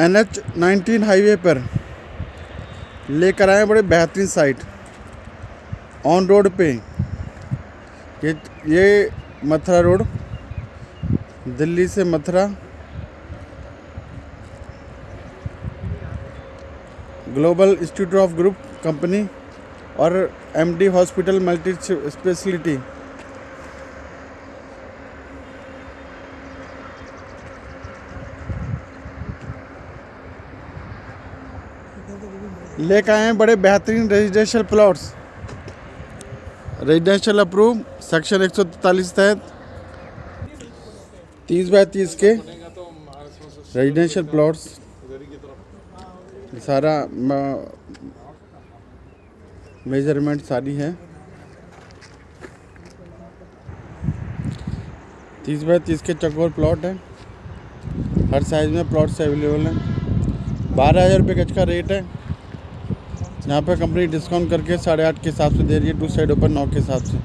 N H nineteen highway पर लेकर आए बड़े बेहतरीन साइट। ऑन रोड पे ये ये मथुरा रोड, दिल्ली से Mathura, global institute of group company और एमडी हॉस्पिटल मल्टी स्पेशलिटी लेकर आए हैं बड़े बेहतरीन residential plots residential approve section एक सौ तहत। तीस बाय तीस के रेजिडेंशियल प्लॉट्स सारा मेज़रमेंट सारी है। तीस बाय तीस के चकोर प्लॉट है। हर साइज़ में प्लॉट्स अवेलेबल हैं। बारह हज़ार रुपये गज का रेट है। यहाँ पर कंपनी डिस्काउंट करके साढ़े आठ के हिसाब से दे रही है टू साइड ऊपर नौ के हिसाब से।